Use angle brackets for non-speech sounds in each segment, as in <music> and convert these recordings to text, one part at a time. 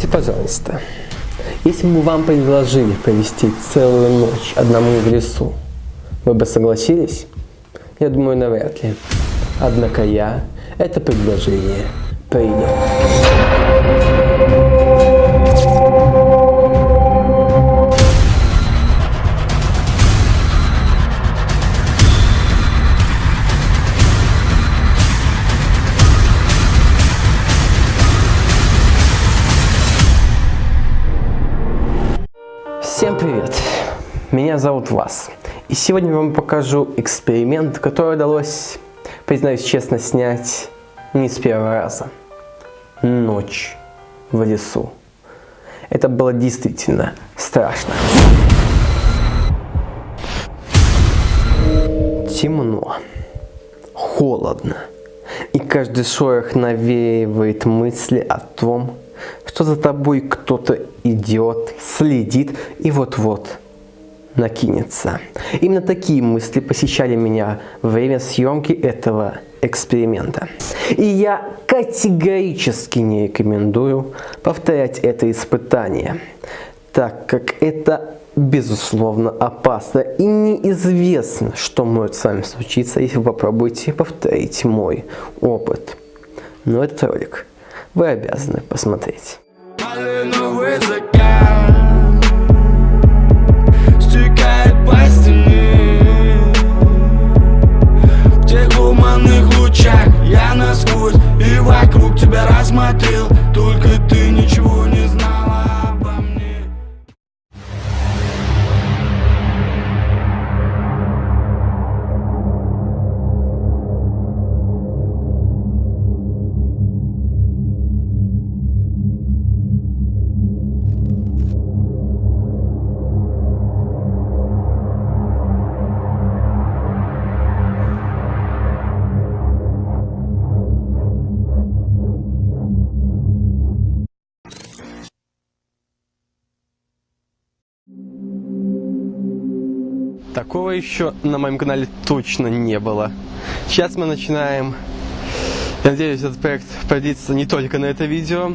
Скажите, пожалуйста, если бы вам предложили провести целую ночь одному в лесу, вы бы согласились? Я думаю, навряд ли. Однако я это предложение принял. Меня зовут Вас. И сегодня вам покажу эксперимент, который удалось, признаюсь честно, снять не с первого раза. Ночь в лесу. Это было действительно страшно. Темно, холодно, и каждый шорох навеивает мысли о том, что за тобой кто-то идет, следит и вот-вот накинется. Именно такие мысли посещали меня во время съемки этого эксперимента. И я категорически не рекомендую повторять это испытание, так как это безусловно опасно и неизвестно, что может с вами случиться, если вы попробуете повторить мой опыт. Но этот ролик вы обязаны посмотреть. Лучах Я насквозь и вокруг тебя рассмотрел. Только ты Такого еще на моем канале точно не было. Сейчас мы начинаем. Я надеюсь, этот проект продлится не только на это видео.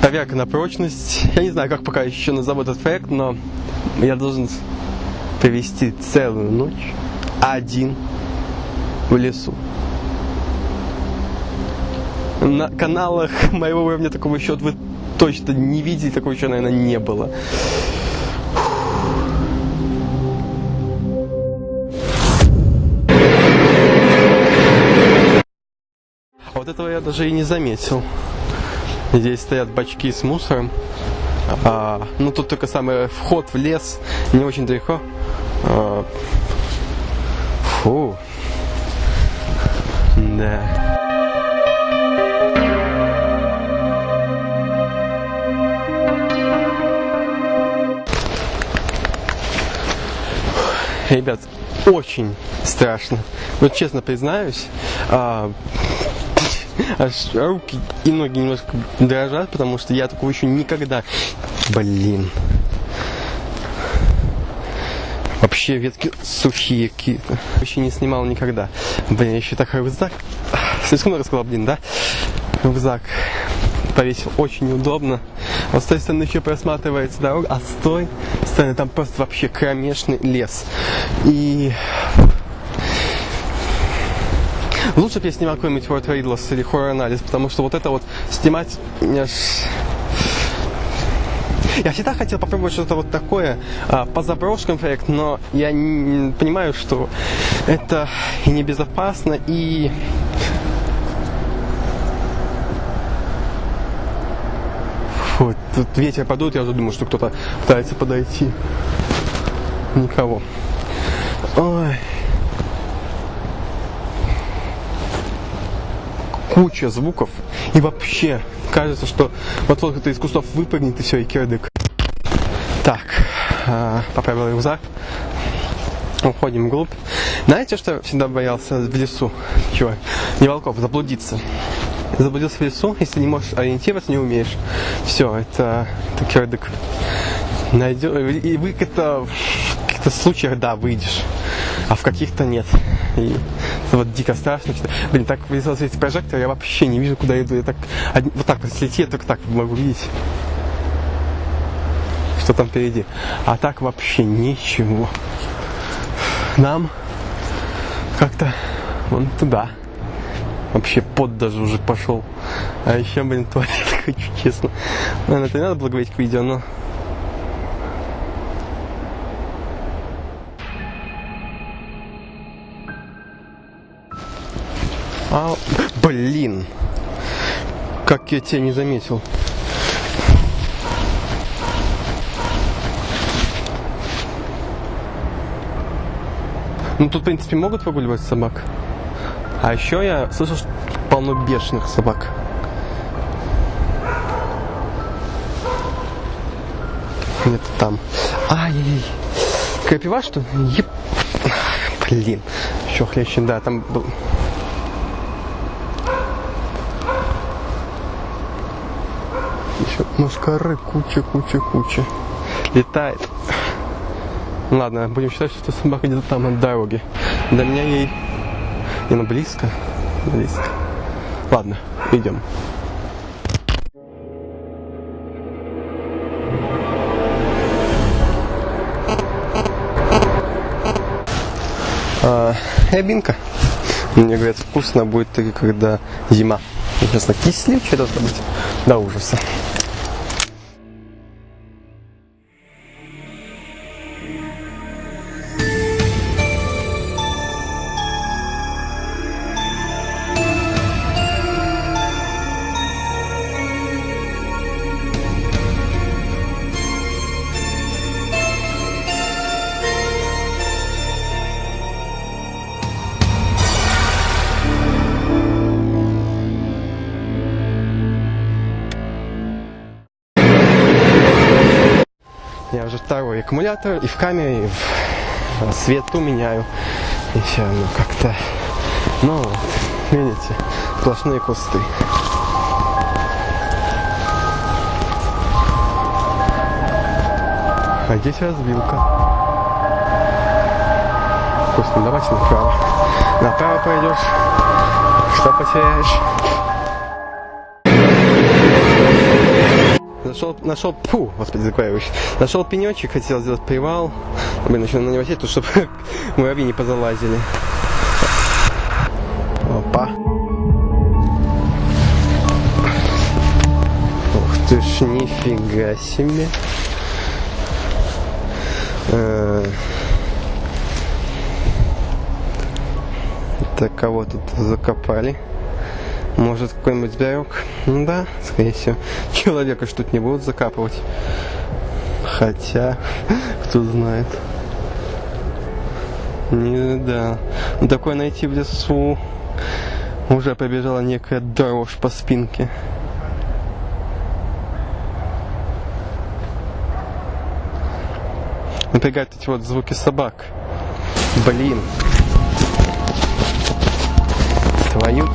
Проверка на прочность. Я не знаю, как пока еще назову этот проект, но я должен провести целую ночь один в лесу. На каналах моего уровня такого еще вы точно не видели, такого еще, наверное, не было. Этого я даже и не заметил. Здесь стоят бачки с мусором. А, ну тут только самый вход в лес, не очень далеко. А, фу. Да. Ребят, очень страшно. Вот честно признаюсь, а, аж руки и ноги немножко дрожат, потому что я такого еще никогда... Блин. Вообще ветки сухие какие-то. Еще не снимал никогда. Блин, еще так рюкзак. <laughs> Слишком много сказал, блин, да? Рюкзак повесил очень неудобно. Вот с той стороны еще просматривается дорога, а с той стороны там просто вообще кромешный лес. И Лучше бы я снимал какой-нибудь Fort Riddles или Horror анализ, потому что вот это вот снимать. Я всегда хотел попробовать что-то вот такое а, по заброшкам проект, но я не, понимаю, что это и небезопасно, и Фу, тут ветер подует, я уже думаю, что кто-то пытается подойти. Никого. Ой. Куча звуков. И вообще, кажется, что вот-вот кто-то из кустов выпрыгнет и все, и кирдык. Так, а, поправил рюкзак. Уходим вглубь. Знаете, что я всегда боялся в лесу? Чего? Не волков, заблудиться заблудился в лесу, если не можешь ориентироваться, не умеешь. Все, это, это кирдык. Найдешь, и вы это в каких-то случаях, да, выйдешь, а в каких-то нет. И вот дико страшно. что- Блин, так весело светит прожектор, я вообще не вижу, куда иду. Я так, вот так вот слететь, я только так могу видеть. Что там впереди. А так вообще ничего. Нам как-то вон туда. Вообще под даже уже пошел. А еще, блин, <laughs> туалет хочу, честно. Наверное, это не надо было говорить к видео, но... А, блин! Как я тебя не заметил. Ну, тут, в принципе, могут выгуливать собак. А еще я слышал, что полно бешеных собак. Где-то там. Ай-яй-яй. Крапива, что? Еп. Блин. Еще хлеще, да, там был... мускары, куча, куча, куча. Летает. Ладно, будем считать, что собака где-то там от дороги. До меня ей... Не, ну близко. Близко. Ладно, идем. А, рябинка. Мне говорят, вкусно будет только когда зима. Интересно, кислючая должна быть до ужаса. Я уже второй аккумулятор и в камере, и в э, свету меняю. И все равно как-то... Ну вот, видите, сплошные кусты. А здесь развилка. Вкусно, давайте направо. Направо пойдешь, что потеряешь. Нашел, нашел, фу, господи, закваиваюсь. Нашел пенечек, хотел сделать привал. Блин, еще на него сесть, чтобы <laughs> муравьи не позалазили. Опа. Ух ты ж, нифига себе. Э, Так, кого тут закопали? Может, какой-нибудь зверек? Ну да, скорее всего. <laughs> Человека тут не будут закапывать. Хотя, <laughs> кто знает. Не, да. Ну, такое найти в лесу. Уже побежала некая дрожь по спинке. Напрягают эти вот звуки собак. Блин. Твою...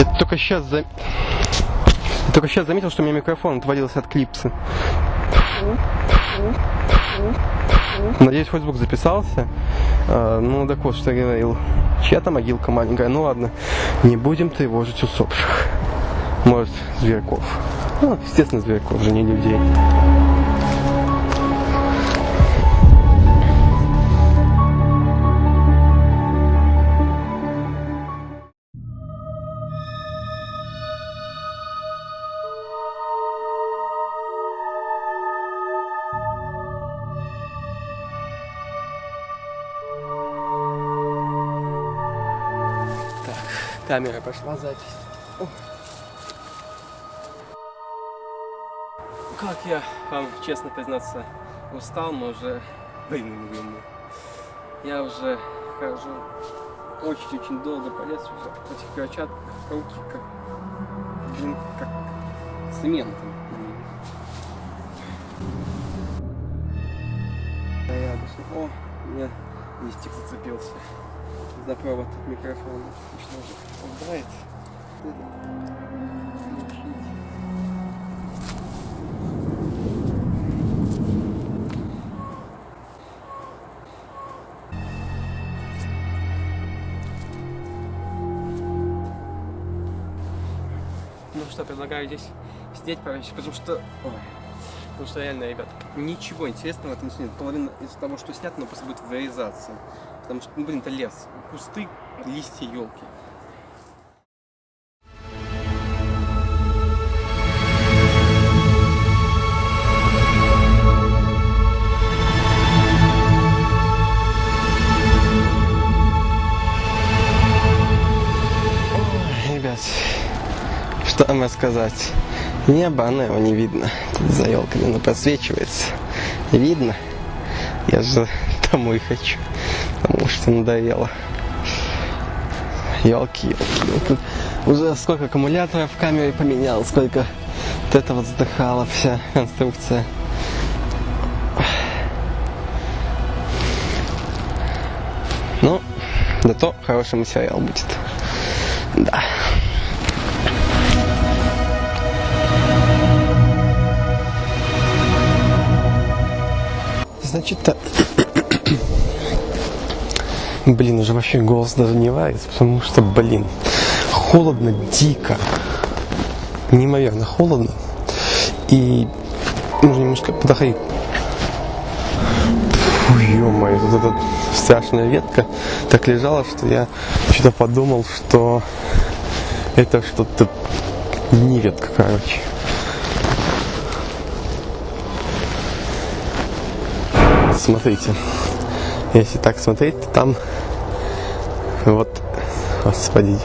Я только сейчас за... Я только сейчас заметил, что у меня микрофон отвалился от клипса. Надеюсь, хоть звук записался. А, ну, так вот, что я говорил. Чья-то могилка маленькая. Ну ладно, не будем тревожить усопших. Может, зверьков. Ну, естественно, зверьков, же не людей. Камера пошла запись. Как я вам, честно признаться, устал, но уже... Блин, Я уже хожу очень-очень долго по лесу этих перчатках руки как... Блин, как цементом. Да я обычно... О, у меня листик зацепился за провод микрофона. Отлично убрать. Ну что, предлагаю здесь сидеть поменьше, потому что... Ой. Потому что реально, ребят, ничего интересного в этом нет. Половина из того, что снято, но просто будет вырезаться. Потому что, ну, блин, это лес. Кусты, листья, елки. Ребят, что вам рассказать? Небо, оно его не видно. Тут за елками оно просвечивается. Видно? Я же <laughs> домой хочу, потому что надоело. Елки, елки. Уже сколько аккумуляторов в камере поменял, сколько вот это вот вздыхала вся конструкция. Ну, зато хороший материал будет. Да. Значит, так. Блин, уже вообще голос даже не варится, потому что, блин, холодно дико. Неимоверно холодно. И нужно немножко подохрить. Ё-моё, вот эта страшная ветка так лежала, что я что-то подумал, что это что-то не ветка, короче. Смотрите, если так смотреть, то там вот, господи,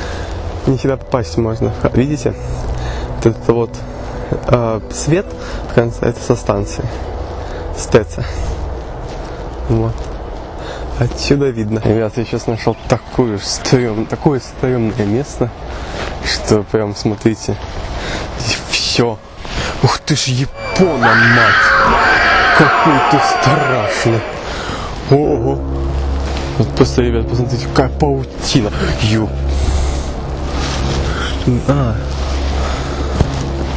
<laughs> не всегда попасть можно. Видите? Вот это вот э, свет в конце, это со станции. Стеца. Вот. Отсюда видно. Ребят, я сейчас нашел такую стрём, такое стрёмное место, что прям смотрите, все. Ух ты ж Япона, мать! Какой ты страшный! Ого! Вот просто, ребят, посмотрите, какая паутина! Ё... А,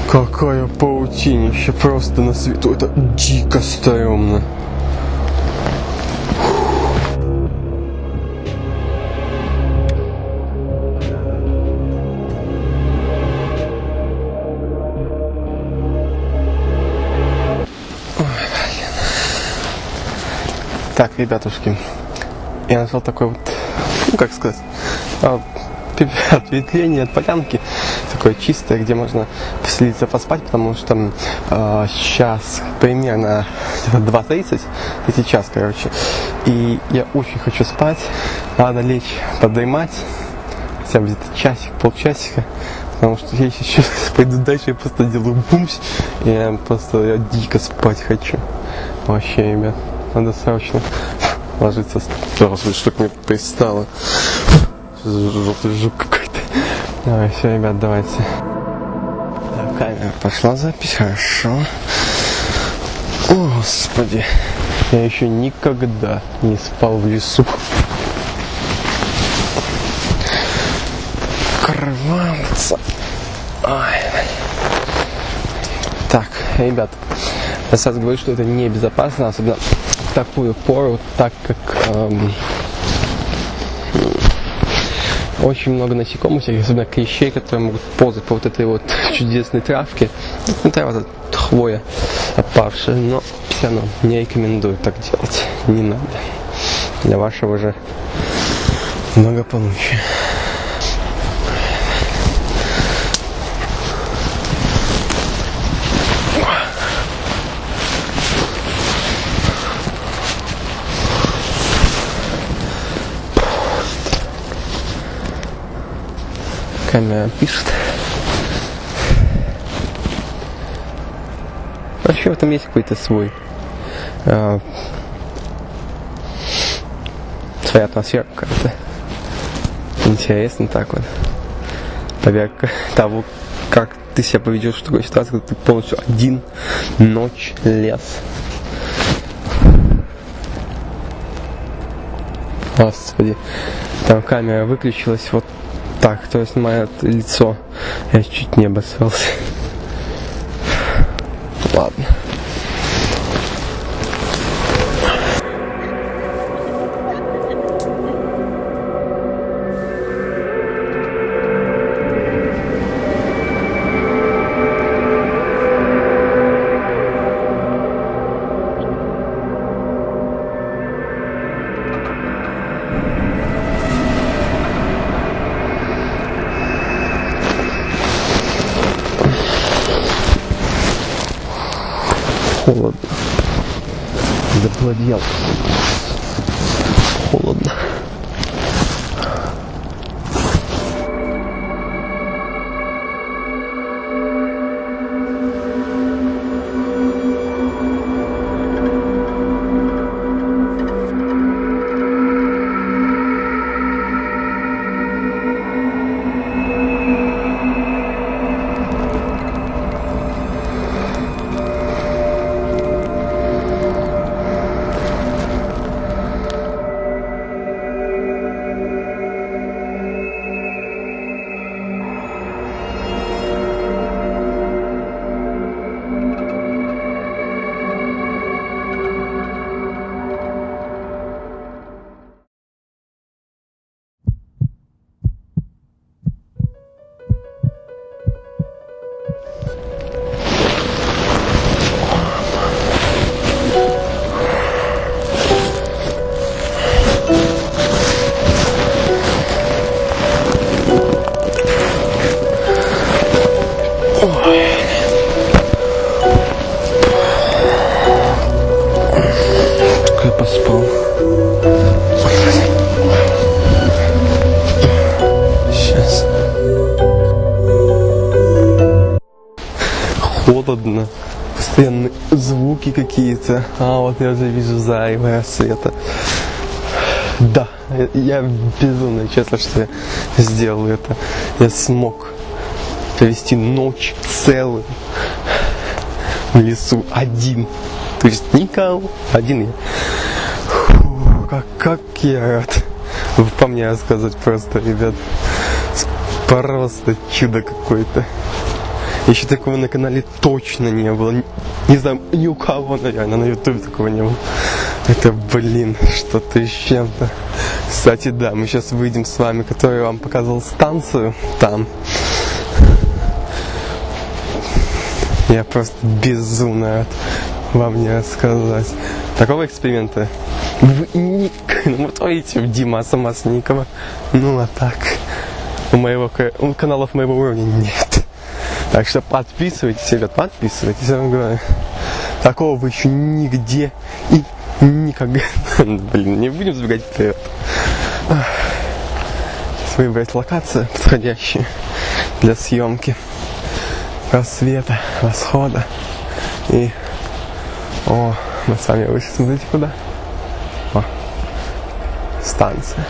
какая паутинище просто на свету. Это дико стрёмно. Так, ребятушки, я нашел такой вот, ну как сказать, а, <laughs> ответвление от полянки, такое чистое, где можно поселиться, поспать, потому что э, сейчас примерно 2.30, и сейчас, короче, и я очень хочу спать, надо лечь, подремать, хотя бы где-то часик, полчасика, потому что я сейчас <laughs> пойду дальше, я просто делаю бумс, и я просто я дико спать хочу, вообще, ребят. Надо срочно ложиться. Господи, что к мне пристало. Желтый жук какой-то. Давай, все, ребят, давайте. Так, камера пошла запись, хорошо. О, Господи. Я еще никогда не спал в лесу. Крываться. Ой. Так, ребят, я сразу говорю, что это небезопасно, особенно такую пору, так как эм, очень много насекомых, всяких, особенно клещей, которые могут ползать по вот этой вот <laughs> чудесной травке. Ну, трава, хвоя опавшая, но все равно не рекомендую так делать. Не надо. Для вашего же благополучия. Камера пишет. Вообще в этом есть какой-то свой э, своя атмосфера какая-то. Интересно так вот. Поверх <laughs> того, как ты себя поведешь в такой ситуации, когда ты полностью один, ночь, лес. Господи, там камера выключилась, вот так, кто снимает лицо. Я чуть не обосрался. deal. Какие-то. А, вот я уже вижу зарево света. Да, я- безумно честно, что я сделал это. Я смог провести ночь целую в лесу один. То есть никого, один я. Фу, как, как я рад. По мне рассказывать просто, ребят. Просто чудо какое-то. Еще такого на канале точно не было. Не, знаю, ни у кого, наверное, на ютубе такого не было. Это, блин, что-то с чем-то. Кстати, да, мы сейчас выйдем с вами, который вам показывал станцию там. Я просто безумно рад вам не рассказать. Такого эксперимента вы не... Ну, вот видите, у Димаса Масникова. Ну, а так, у моего у каналов моего уровня нет. Так что подписывайтесь, ребят, подписывайтесь, я вам говорю. Такого вы еще нигде и никогда... <laughs> Блин, не будем забегать вперед. Сейчас выбрать локацию подходящую для съемки рассвета, восхода. И, о, мы с вами вышли, смотрите куда. О, станция.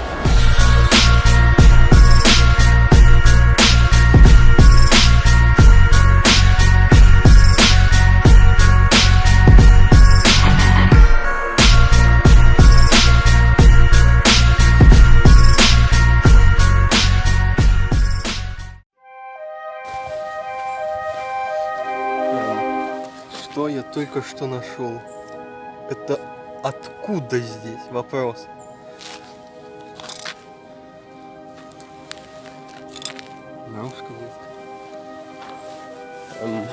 Только что нашел? Это откуда здесь? Вопрос. На русском языке. Эм,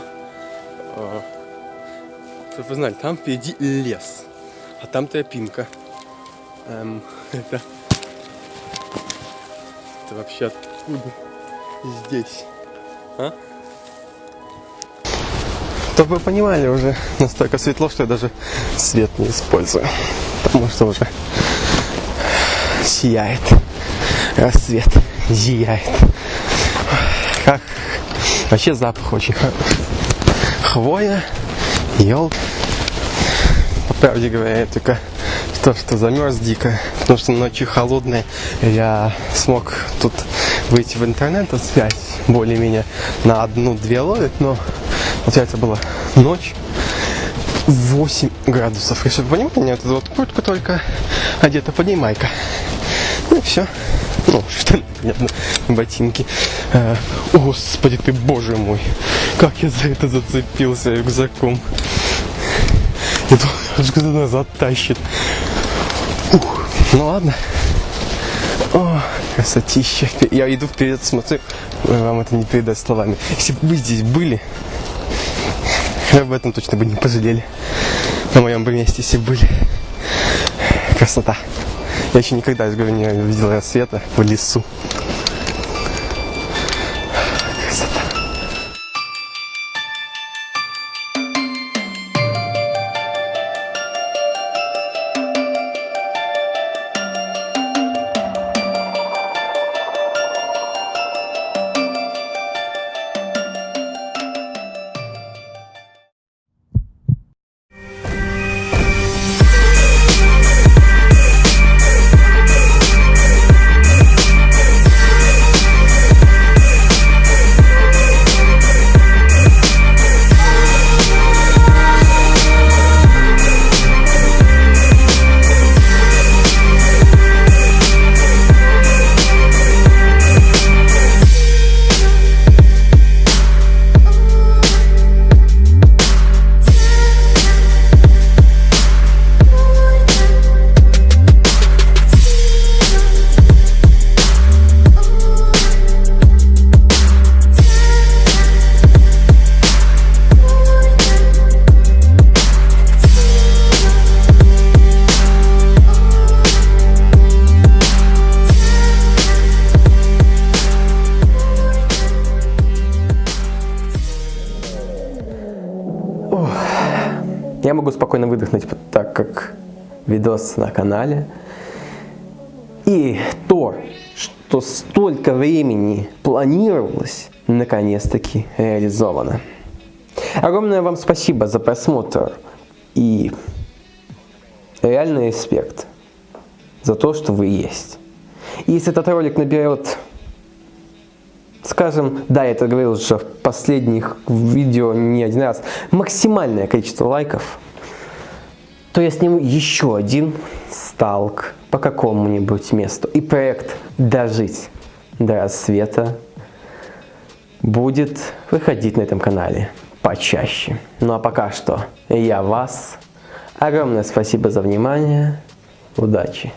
а, Чтоб вы знали, там впереди лес, а там тропинка. Эм, <laughs> это... Это вообще откуда здесь? А? Чтобы вы понимали, уже настолько светло, что я даже свет не использую. Потому что уже сияет. Рассвет зияет. Как вообще запах очень хороший. Хвоя, елка. По правде говоря, я только то, что замерз дико, потому что ночью холодная, я смог тут выйти в интернет, а связь более-менее на одну-две ловит, но получается была ночь 8 градусов. И чтобы вы понимали, вот эта вот куртка только одета под ней майка. Ну и все. Ну, <laughs> штаны, понятно, ботинки. А, о, Господи ты, боже мой, как я за это зацепился рюкзаком. Думал, что она затащит. Ух, ну ладно. О, красотища. Я иду вперед, смотрю, вам это не передать словами. Если бы вы здесь были, <laughs> об этом точно бы не пожалели. На моем бы месте, бы были. Красота. Я еще никогда, я говорю, не видел рассвета в лесу. Спокойно выдохнуть, так как видос на канале. И то, что столько времени планировалось, наконец-таки реализовано. Огромное вам спасибо за просмотр и реальный респект за то, что вы есть. Если этот ролик наберет, скажем, да, я это говорил уже в последних видео не один раз, максимальное количество лайков, то я сниму еще один сталк по какому-нибудь месту. И проект «Дожить до рассвета» будет выходить на этом канале почаще. Ну а пока что я вас. Огромное спасибо за внимание. Удачи!